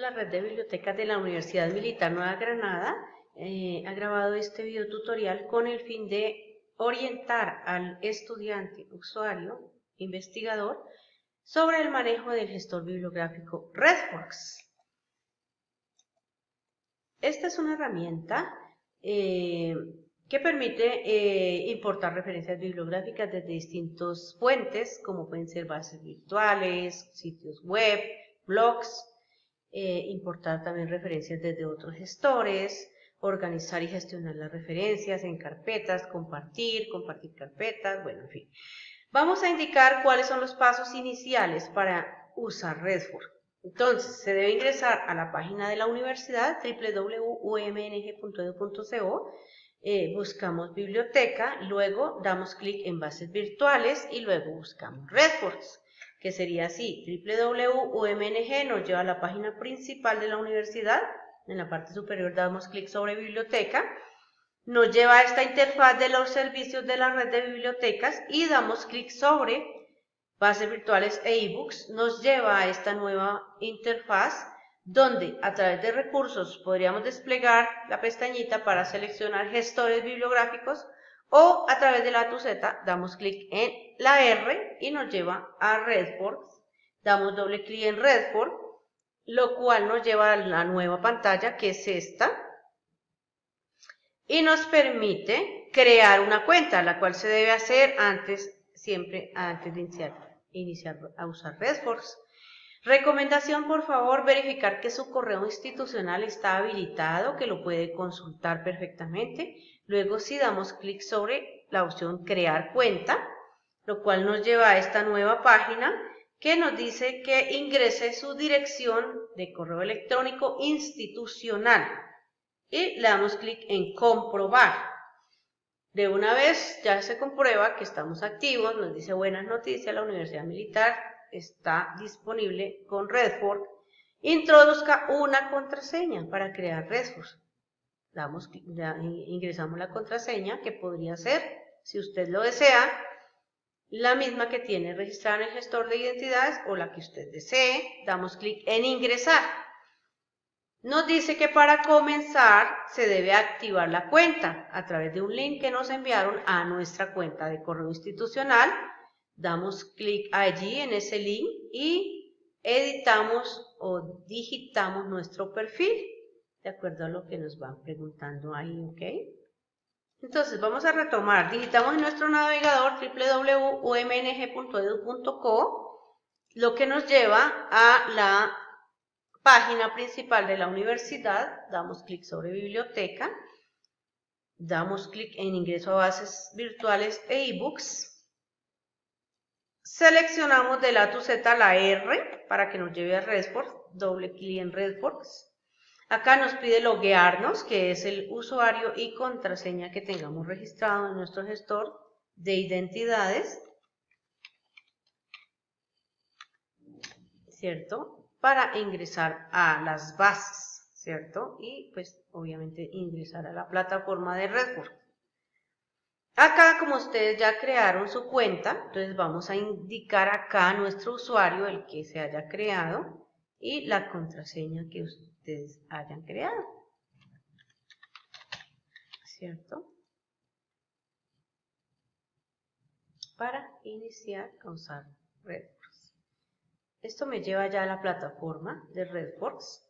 la red de bibliotecas de la Universidad Militar Nueva Granada eh, ha grabado este video tutorial con el fin de orientar al estudiante, usuario, investigador sobre el manejo del gestor bibliográfico RedWorks. Esta es una herramienta eh, que permite eh, importar referencias bibliográficas desde distintas fuentes, como pueden ser bases virtuales, sitios web, blogs, eh, importar también referencias desde otros gestores, organizar y gestionar las referencias en carpetas, compartir, compartir carpetas, bueno, en fin. Vamos a indicar cuáles son los pasos iniciales para usar Redford. Entonces, se debe ingresar a la página de la universidad, www.umng.edu.co, eh, buscamos biblioteca, luego damos clic en bases virtuales y luego buscamos Redfords, que sería así, www.umng nos lleva a la página principal de la universidad, en la parte superior damos clic sobre biblioteca, nos lleva a esta interfaz de los servicios de la red de bibliotecas y damos clic sobre bases virtuales e ebooks, nos lleva a esta nueva interfaz donde a través de recursos podríamos desplegar la pestañita para seleccionar gestores bibliográficos o a través de la tuceta damos clic en la R y nos lleva a Redford, damos doble clic en Redford, lo cual nos lleva a la nueva pantalla que es esta, y nos permite crear una cuenta, la cual se debe hacer antes, siempre antes de iniciar, iniciar a usar Redforce. Recomendación, por favor, verificar que su correo institucional está habilitado, que lo puede consultar perfectamente. Luego, si damos clic sobre la opción Crear cuenta, lo cual nos lleva a esta nueva página que nos dice que ingrese su dirección de correo electrónico institucional y le damos clic en comprobar. De una vez ya se comprueba que estamos activos, nos dice buenas noticias, la Universidad Militar está disponible con Redford. Introduzca una contraseña para crear Redford. Damos, ingresamos la contraseña que podría ser, si usted lo desea, la misma que tiene registrada en el gestor de identidades o la que usted desee. Damos clic en ingresar. Nos dice que para comenzar se debe activar la cuenta a través de un link que nos enviaron a nuestra cuenta de correo institucional. Damos clic allí en ese link y editamos o digitamos nuestro perfil de acuerdo a lo que nos van preguntando ahí, ¿ok? Entonces vamos a retomar, digitamos nuestro navegador www.umng.edu.co lo que nos lleva a la página principal de la universidad, damos clic sobre biblioteca, damos clic en ingreso a bases virtuales e ebooks, seleccionamos de la Z la R para que nos lleve a Redford, doble clic en Redford, acá nos pide loguearnos, que es el usuario y contraseña que tengamos registrado en nuestro gestor de identidades, ¿cierto? para ingresar a las bases, ¿cierto? Y pues obviamente ingresar a la plataforma de Redford. Acá, como ustedes ya crearon su cuenta, entonces vamos a indicar acá a nuestro usuario, el que se haya creado, y la contraseña que hayan creado. ¿Cierto? Para iniciar a usar Redford. Esto me lleva ya a la plataforma de Redforce.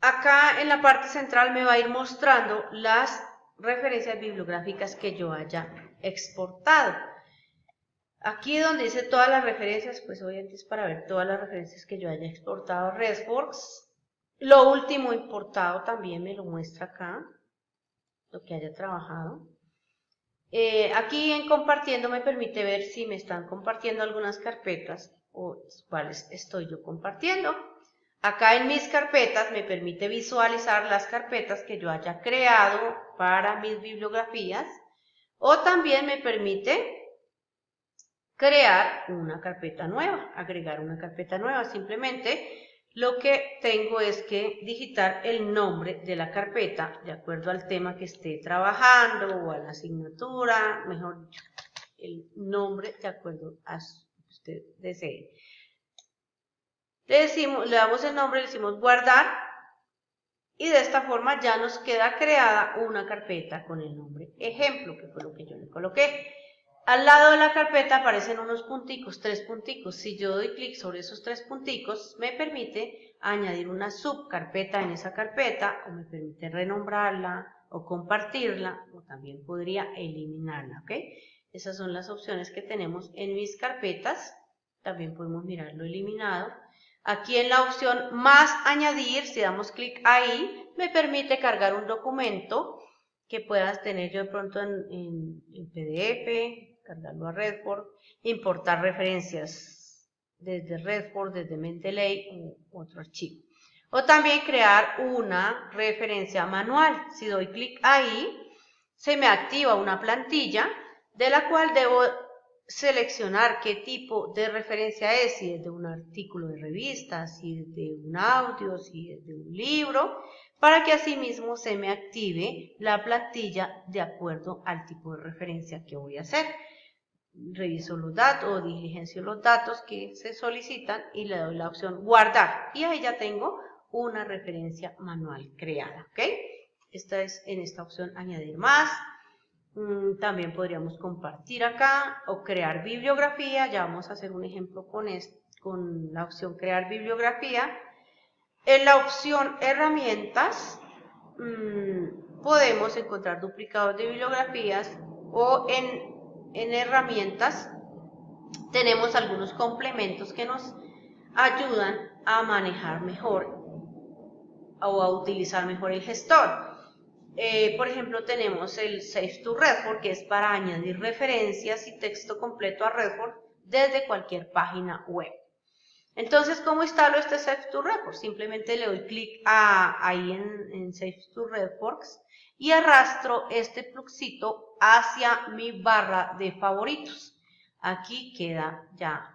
Acá en la parte central me va a ir mostrando las referencias bibliográficas que yo haya exportado. Aquí donde dice todas las referencias, pues obviamente es para ver todas las referencias que yo haya exportado Redforce. Lo último importado también me lo muestra acá, lo que haya trabajado. Eh, aquí en compartiendo me permite ver si me están compartiendo algunas carpetas o cuáles estoy yo compartiendo. Acá en mis carpetas me permite visualizar las carpetas que yo haya creado para mis bibliografías o también me permite crear una carpeta nueva, agregar una carpeta nueva. Simplemente lo que tengo es que digitar el nombre de la carpeta de acuerdo al tema que esté trabajando o a la asignatura, mejor dicho, el nombre de acuerdo a lo que usted desee. Le, decimos, le damos el nombre, le decimos guardar y de esta forma ya nos queda creada una carpeta con el nombre ejemplo, que fue lo que yo le coloqué. Al lado de la carpeta aparecen unos punticos, tres punticos. Si yo doy clic sobre esos tres punticos, me permite añadir una subcarpeta en esa carpeta o me permite renombrarla o compartirla o también podría eliminarla, ¿ok? Esas son las opciones que tenemos en mis carpetas. También podemos mirar lo eliminado. Aquí en la opción más añadir, si damos clic ahí, me permite cargar un documento que puedas tener yo de pronto en, en PDF, cargarlo a Redford, importar referencias desde Redford, desde Mendeley u otro archivo. O también crear una referencia manual. Si doy clic ahí, se me activa una plantilla de la cual debo seleccionar qué tipo de referencia es, si es de un artículo de revista, si es de un audio, si es de un libro, para que asimismo se me active la plantilla de acuerdo al tipo de referencia que voy a hacer reviso los datos o diligencio los datos que se solicitan y le doy la opción guardar y ahí ya tengo una referencia manual creada, ¿ok? Esta es en esta opción añadir más. Mm, también podríamos compartir acá o crear bibliografía. Ya vamos a hacer un ejemplo con, con la opción crear bibliografía. En la opción herramientas mm, podemos encontrar duplicados de bibliografías o en en herramientas tenemos algunos complementos que nos ayudan a manejar mejor o a utilizar mejor el gestor. Eh, por ejemplo, tenemos el Save to Redford, que es para añadir referencias y texto completo a Redford desde cualquier página web. Entonces, ¿cómo instalo este Save to Redford? Simplemente le doy clic ahí en, en Save to Redford y arrastro este pluxito hacia mi barra de favoritos. Aquí queda ya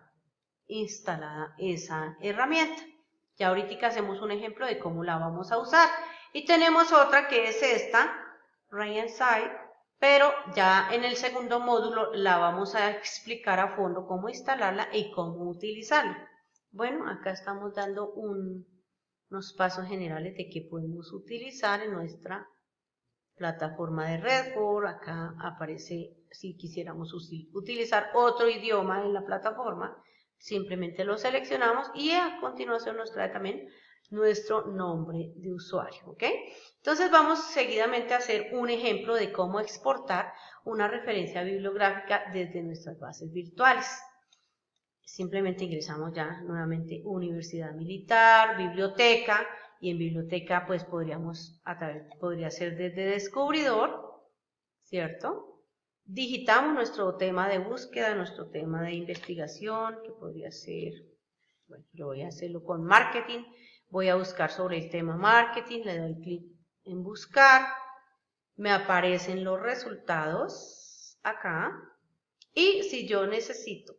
instalada esa herramienta. Ya ahorita hacemos un ejemplo de cómo la vamos a usar. Y tenemos otra que es esta, Right Side, pero ya en el segundo módulo la vamos a explicar a fondo cómo instalarla y cómo utilizarla. Bueno, acá estamos dando unos pasos generales de qué podemos utilizar en nuestra plataforma de Redford, acá aparece si quisiéramos utilizar otro idioma en la plataforma, simplemente lo seleccionamos y a continuación nos trae también nuestro nombre de usuario, ¿ok? Entonces vamos seguidamente a hacer un ejemplo de cómo exportar una referencia bibliográfica desde nuestras bases virtuales. Simplemente ingresamos ya nuevamente Universidad Militar, Biblioteca, y en biblioteca pues podríamos, a través, podría ser desde descubridor, ¿cierto? Digitamos nuestro tema de búsqueda, nuestro tema de investigación, que podría ser, bueno, yo voy a hacerlo con marketing, voy a buscar sobre el tema marketing, le doy clic en buscar, me aparecen los resultados acá, y si yo necesito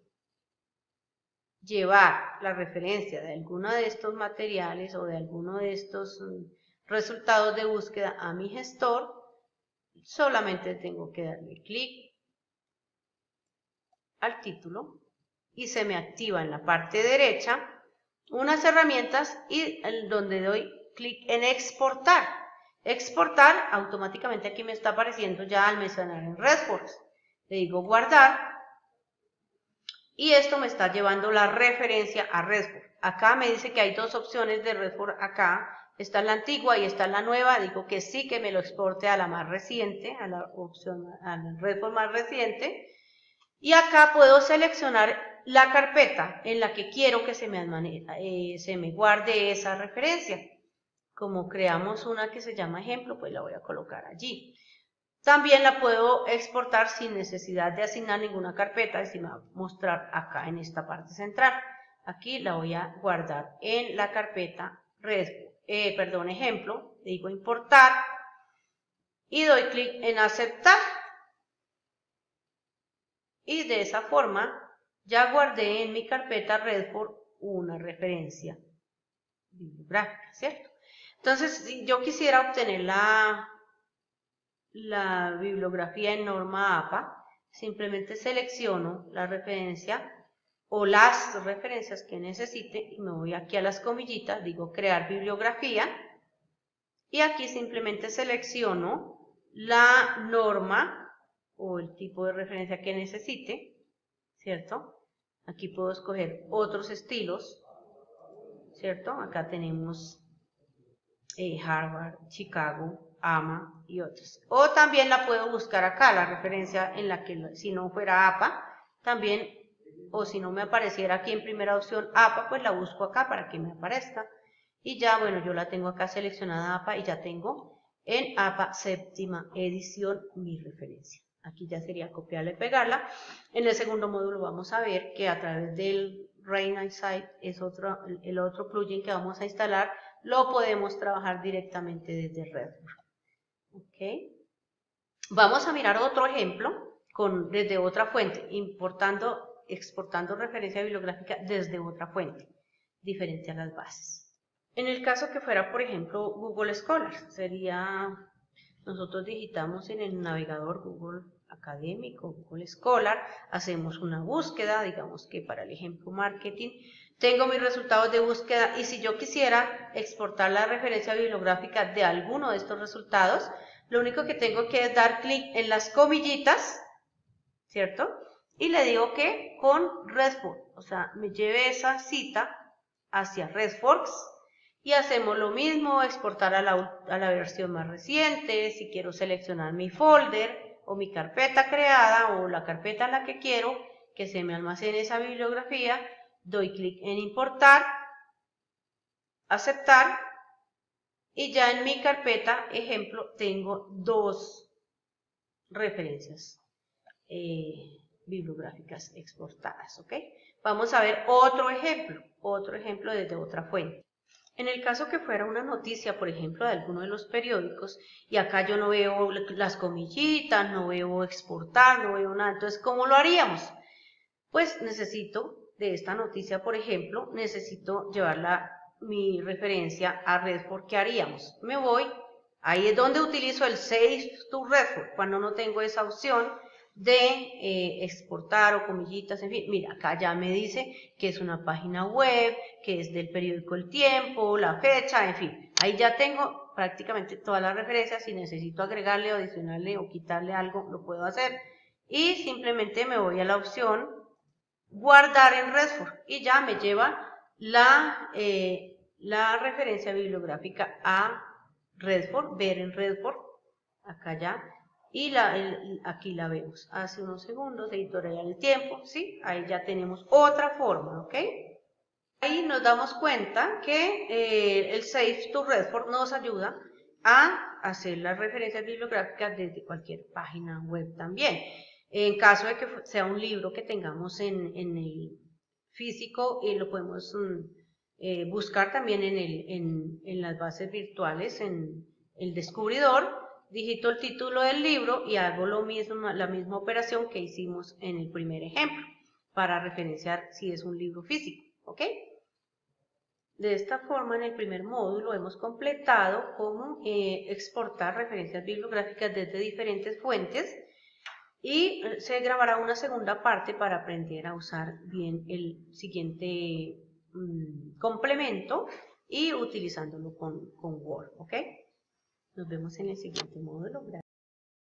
llevar la referencia de alguno de estos materiales o de alguno de estos mm, resultados de búsqueda a mi gestor, solamente tengo que darle clic al título y se me activa en la parte derecha unas herramientas y donde doy clic en exportar. Exportar, automáticamente aquí me está apareciendo ya almacenar en Redforce. Le digo guardar y esto me está llevando la referencia a Redford. Acá me dice que hay dos opciones de Redford acá. Está la antigua y está la nueva. Digo que sí que me lo exporte a la más reciente, a la opción, a la Redford más reciente. Y acá puedo seleccionar la carpeta en la que quiero que eh, se me guarde esa referencia. Como creamos una que se llama ejemplo, pues la voy a colocar allí. También la puedo exportar sin necesidad de asignar ninguna carpeta, y me va a mostrar acá en esta parte central. Aquí la voy a guardar en la carpeta eh, perdón, ejemplo, digo importar y doy clic en aceptar. Y de esa forma ya guardé en mi carpeta Redford una referencia bibliográfica, ¿cierto? Entonces, si yo quisiera obtener la la bibliografía en norma APA, simplemente selecciono la referencia o las referencias que necesite y me voy aquí a las comillitas, digo crear bibliografía y aquí simplemente selecciono la norma o el tipo de referencia que necesite, ¿cierto? Aquí puedo escoger otros estilos, ¿cierto? Acá tenemos eh, Harvard, Chicago, AMA y otros. O también la puedo buscar acá, la referencia en la que si no fuera APA, también, o si no me apareciera aquí en primera opción APA, pues la busco acá para que me aparezca. Y ya, bueno, yo la tengo acá seleccionada APA y ya tengo en APA séptima edición mi referencia. Aquí ya sería copiarla y pegarla. En el segundo módulo vamos a ver que a través del Rain Insight es otro, el otro plugin que vamos a instalar, lo podemos trabajar directamente desde Redwood. Vamos a mirar otro ejemplo con, desde otra fuente, importando, exportando referencia bibliográfica desde otra fuente, diferente a las bases. En el caso que fuera, por ejemplo, Google Scholar, sería, nosotros digitamos en el navegador Google académico, Google Scholar, hacemos una búsqueda, digamos que para el ejemplo marketing, tengo mis resultados de búsqueda y si yo quisiera exportar la referencia bibliográfica de alguno de estos resultados, lo único que tengo que es dar clic en las comillitas, ¿cierto? Y le digo que con RESTFORX, o sea, me lleve esa cita hacia RESTFORX y hacemos lo mismo, exportar a la, a la versión más reciente, si quiero seleccionar mi folder, o mi carpeta creada o la carpeta en la que quiero que se me almacene esa bibliografía, doy clic en importar, aceptar y ya en mi carpeta, ejemplo, tengo dos referencias eh, bibliográficas exportadas, ¿ok? Vamos a ver otro ejemplo, otro ejemplo desde otra fuente. En el caso que fuera una noticia, por ejemplo, de alguno de los periódicos, y acá yo no veo las comillitas, no veo exportar, no veo nada, entonces, ¿cómo lo haríamos? Pues necesito, de esta noticia, por ejemplo, necesito llevarla, mi referencia a Redford, ¿qué haríamos? Me voy, ahí es donde utilizo el Save to Redford, cuando no tengo esa opción, de eh, exportar o comillitas, en fin, mira, acá ya me dice que es una página web, que es del periódico El Tiempo, la fecha, en fin, ahí ya tengo prácticamente todas las referencias, si necesito agregarle o adicionarle o quitarle algo, lo puedo hacer, y simplemente me voy a la opción guardar en Redford, y ya me lleva la, eh, la referencia bibliográfica a Redford, ver en Redford, acá ya, y la, aquí la vemos. Hace unos segundos, editorial el tiempo, ¿sí? Ahí ya tenemos otra forma, ¿ok? Ahí nos damos cuenta que eh, el Save to Redford nos ayuda a hacer las referencias bibliográficas desde cualquier página web también. En caso de que sea un libro que tengamos en, el físico, y lo podemos mm, eh, buscar también en, las bases virtuales, en el descubridor, digito el título del libro y hago lo mismo, la misma operación que hicimos en el primer ejemplo para referenciar si es un libro físico, ¿ok? De esta forma, en el primer módulo hemos completado cómo eh, exportar referencias bibliográficas desde diferentes fuentes y se grabará una segunda parte para aprender a usar bien el siguiente mm, complemento y utilizándolo con, con Word. Nos vemos en el siguiente módulo.